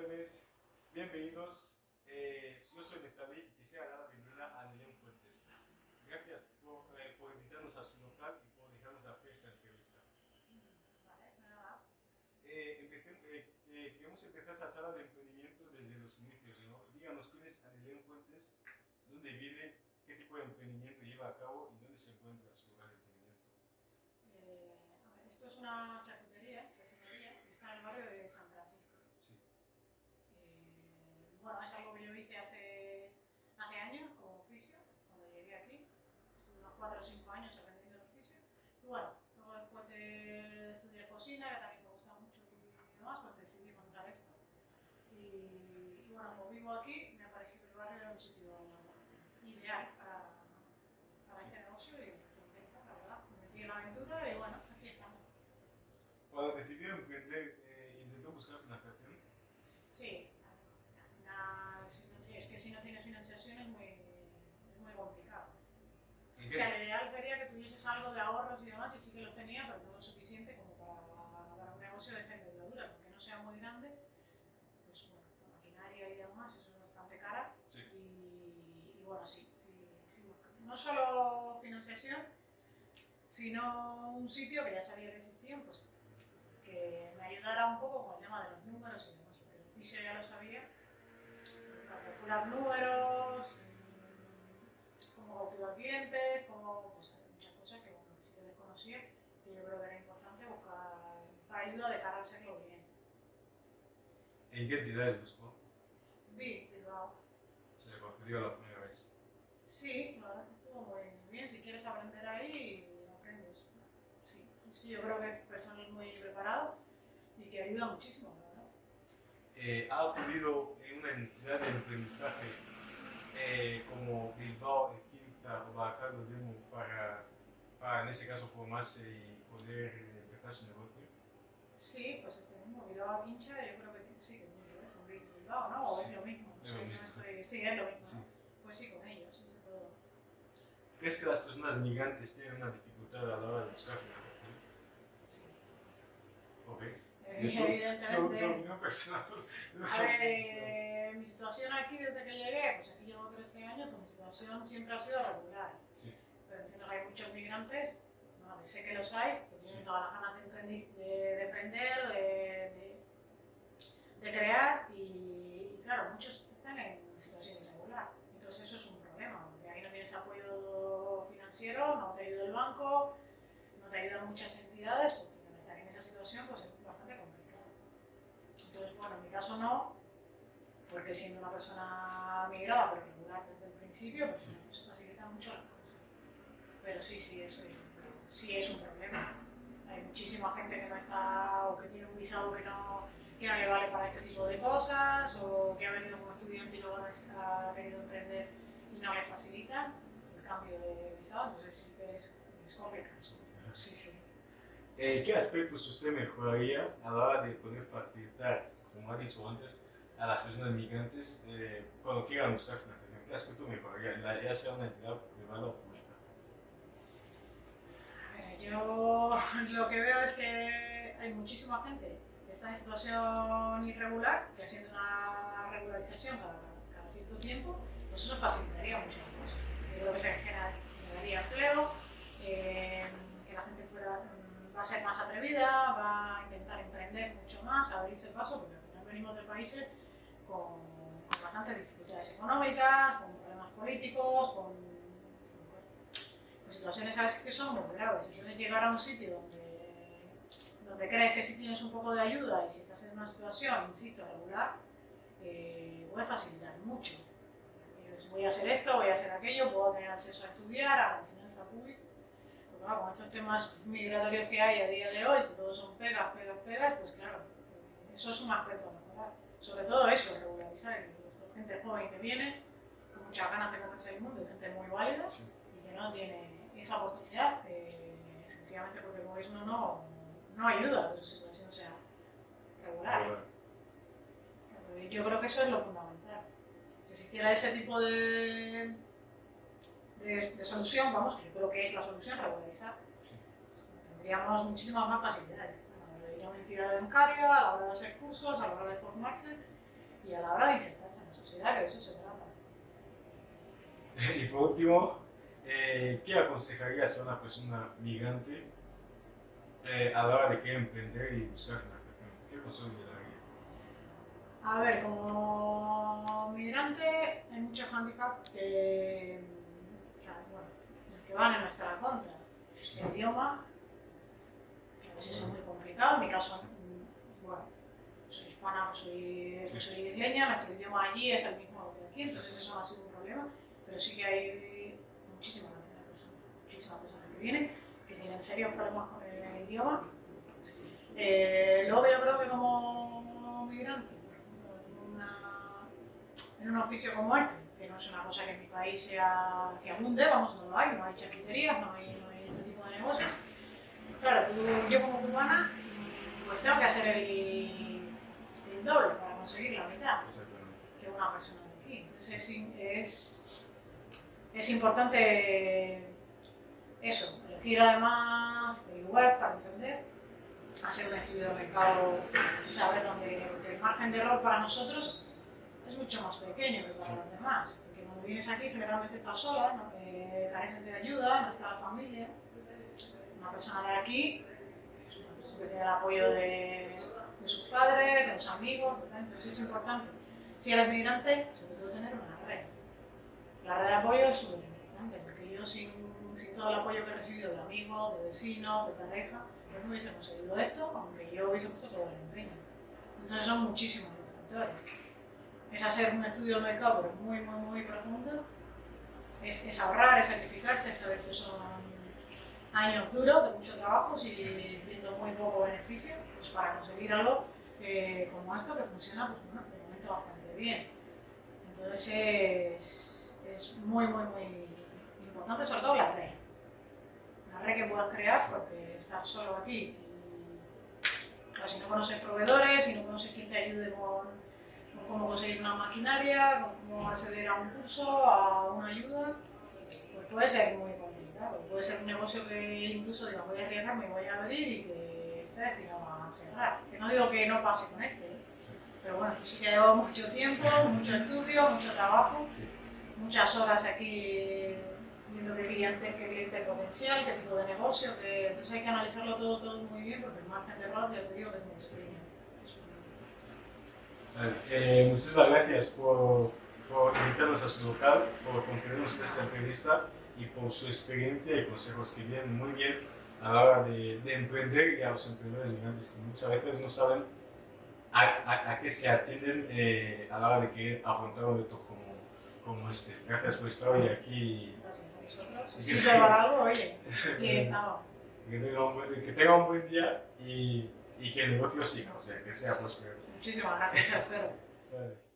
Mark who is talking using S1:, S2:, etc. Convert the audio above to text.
S1: tardes, bienvenidos. Eh, yo soy Neftalí y quisiera dar la bienvenida a Nelén Fuentes. Gracias por, eh, por, invitarnos a su local y por dejarnos hacer esta entrevista.
S2: Vale, nada.
S1: Eh, eh, queremos empezar esta sala de emprendimiento desde los inicios. ¿no? Díganos quién es Anelén Fuentes, dónde vive, qué tipo de emprendimiento lleva a cabo y dónde se encuentra su lugar de emprendimiento.
S2: a ver, esto es una charcutería, que está en el barrio de San Francisco.
S1: Sí.
S2: Bueno, es algo que yo hice hace, hace años como oficio, cuando llegué aquí. Estuve unos 4 o 5 años aprendiendo el oficio. Y bueno, luego después de estudiar cocina, que también me gusta mucho y demás, pues decidí montar esto. Y, bueno, como vivo aquí, me ha parecido que el barrio era un sitio ideal para, para este negocio y contenta, la verdad. Me metí en la aventura y bueno, aquí estamos.
S1: Decidió emprender, eh, ¿intentó buscar financiación?
S2: Sí, al final, es que si no tienes financiación es muy, es muy complicado. O sea, lo ideal sería que tuvieses algo de ahorros y demás, y sí que los tenía, pero no lo suficiente como para, para un negocio de esta envergadura, porque no sea muy grande, pues bueno, la maquinaria y demás, eso es bastante cara.
S1: Sí.
S2: Y, y, bueno, sí, sí, sí, no solo financiación, sino un sitio que ya sabía que existía, pues que me ayudara un poco con el tema de los números y demás, porque el oficio ya lo sabía, para calcular números, cómo cautivar clientes, cómo, pues muchas cosas que bueno, sí que desconocía, que yo creo que era importante buscar para ayuda de cara a hacerlo bien.
S1: ¿En qué entidades buscó?
S2: Vi, Bilbao.
S1: ¿Se le concedió la primera vez?
S2: Sí, no, estuvo muy bien. Si quieres aprender ahí, aprendes. Sí, sí yo creo que es personal muy preparado y que ayuda muchísimo, ¿verdad?
S1: Eh, ¿Ha acudido en una entidad de aprendizaje eh, como Bilbao, Quinza o Bacardo Demo para, para, en este caso, formarse y poder empezar su negocio?
S2: Sí, pues este mismo Bilbao Quincha, yo creo que sí que tiene que ver con Bilbao, ¿no? O
S1: Sí,
S2: es lo mismo.
S1: es
S2: sí,
S1: lo
S2: no
S1: mismo.
S2: estoy- sí, es lo mismo.
S1: Sí.
S2: ¿no? Pues sí, con ellos, eso es todo.
S1: ¿Crees que las personas migrantes tienen una dificultad a la hora de buscar financiación?
S2: Sí.
S1: Ok.
S2: Eh,
S1: Eso es opinión personal. No
S2: A ver, eh, mi situación aquí desde que llegué, pues aquí llevo 13 años, pues mi situación siempre ha sido regular.
S1: Sí.
S2: Pero entiendo que hay muchos migrantes, que sé que los hay, que
S1: Sí.
S2: tienen todas las ganas de, de, de de, de, crear, y, y claro, muchos están en situación irregular. Entonces eso es un problema, porque ahí no tienes apoyo financiero, no te ayuda el banco, no te ayudan muchas entidades, porque estar en esa situación pues es bastante complicado. Entonces, bueno, en mi caso no, porque siendo una persona migrada, pero regular desde el principio, pues bueno, se facilitan mucho las cosas. Pero sí, sí, eso es, sí es un problema. Hay muchísima gente que no está, o que tiene un visado que no, que no le vale para este tipo de cosas, o que ha venido como estudiante y luego ha querido emprender y no le facilitan el cambio de visado, entonces que es, es complicado. Sí, sí.
S1: Eh, ¿Qué aspectos usted mejoraría a la hora de poder facilitar, como ha dicho antes, a las personas migrantes eh, cuando quieran buscar financiación? ¿Qué aspecto mejoraría, ya sea una entidad privada o pública?
S2: Yo lo que veo es que hay muchísima gente que está en situación irregular, que haciendo una regularización cada, cada cierto tiempo, pues eso facilitaría muchas cosas. Yo creo que se genera- generaría empleo, eh, que la gente fuera, va a ser más atrevida, va a intentar emprender mucho más, abrirse paso, porque al final venimos de países con, con bastantes dificultades económicas, con problemas políticos, con pues, situaciones a veces que son muy graves. Entonces llegar a un sitio donde, donde crees que si tienes un poco de ayuda y si estás en una situación, insisto, regular, eh, puede facilitar mucho. Dices, Voy a hacer esto, voy a hacer aquello, puedo tener acceso a estudiar, a la enseñanza pública. Porque claro, con estos temas migratorios que hay a día de hoy, que todos son pegas, pegas, pegas, pues claro, eh, eso es un aspecto a mejorar. Sobre todo eso, regularizar. Gente joven que viene, con muchas ganas de conocer el mundo, gente muy válida y que no tiene esa oportunidad, eh, sencillamente porque el gobierno no, no ayuda a que su situación sea regular. Eh, Yo creo que eso es lo fundamental. Si existiera ese tipo de, de, de solución, vamos, que yo creo que es la solución, regularizar,
S1: Sí.
S2: tendríamos muchísimas más facilidades a la hora de ir a una entidad bancaria, a la hora de hacer cursos, a la hora de formarse y a la hora de insertarse en la sociedad, que de eso se trata.
S1: Y por último, eh, ¿qué aconsejarías a una persona migrante eh, a la hora de querer emprender y buscar financiación? ¿Qué consejo le daría?
S2: A ver, como migrante hay muchos handicaps que, que, bueno, que van en nuestra contra. El idioma, que a veces es muy complicado, en mi caso, mm, bueno, soy hispana, pues soy, pues soy isleña, nuestro idioma allí es el mismo que aquí, entonces eso no ha sido un problema, pero sí que hay muchísima cantidad de personas, muchísimas personas que vienen, que tienen serios problemas con el idioma. Eh, luego yo creo que como migrante, en, una- en un oficio como este, que no es una cosa que en mi país sea que abunde, vamos, no lo hay, no hay charcuterías, no hay, no hay este tipo de negocios. Claro, yo como cubana, pues tengo que hacer el, el doble para conseguir la mitad que una persona de aquí. Entonces es, es importante eso, elegir además el lugar para emprender, hacer un estudio de mercado y saber dónde, el margen de error para nosotros es mucho más pequeño que para los demás. Porque cuando vienes aquí generalmente estás sola, ¿no? Eh, careces de ayuda, no está la familia. Una persona de aquí pues, siempre tiene el apoyo de, de sus padres, de los amigos, ¿verdad? entonces es importante. Si eres migrante, sobre todo tener. La red de apoyo es súper importante, porque yo sin, sin todo el apoyo que he recibido de amigos, de vecinos, de pareja, pues no hubiese conseguido esto, aunque yo hubiese puesto todo el empeño. Entonces son muchísimos factores. Es hacer un estudio del mercado, pero muy, muy, muy profundo. Es, es ahorrar, es sacrificarse, es saber que son años duros de mucho trabajo y viendo muy poco beneficio pues para conseguir algo eh, como esto que funciona pues, bueno, de momento bastante bien. Entonces es, muy, muy, muy importante, sobre todo la red. La red que puedas crear, porque estar solo aquí, si no conoces proveedores, si no conoces quién te ayude con, cómo conseguir una maquinaria, con cómo acceder a un curso, a una ayuda, pues puede ser muy complicado. Puede ser un negocio que incluso diga voy a arriesgarme voy a abrir y que esté destinado a cerrar. Que no digo que no pase con este, ¿eh? pero bueno, esto sí que ha llevado mucho tiempo, mucho estudio, mucho trabajo. Muchas horas aquí viendo qué cliente, qué cliente potencial, qué tipo de negocio, que entonces hay que analizarlo todo, todo muy bien porque el margen de error ya te digo que es muy pequeño.
S1: Vale, eh, muchísimas gracias por, por invitarnos a su local, por concedernos esta entrevista y por su experiencia y consejos que vienen muy bien a la hora de, de emprender y a los emprendedores migrantes que muchas veces no saben a, a- a qué se atienden eh, a la hora de querer afrontar un reto como, como este. Gracias por estar hoy aquí.
S2: Gracias a vosotros. Si sirve para algo, oye, aquí estamos.
S1: Que tenga un buen, que tenga un buen día y, y que el negocio siga, o sea, que sea próspero.
S2: Muchísimas gracias, espero.
S1: Vale.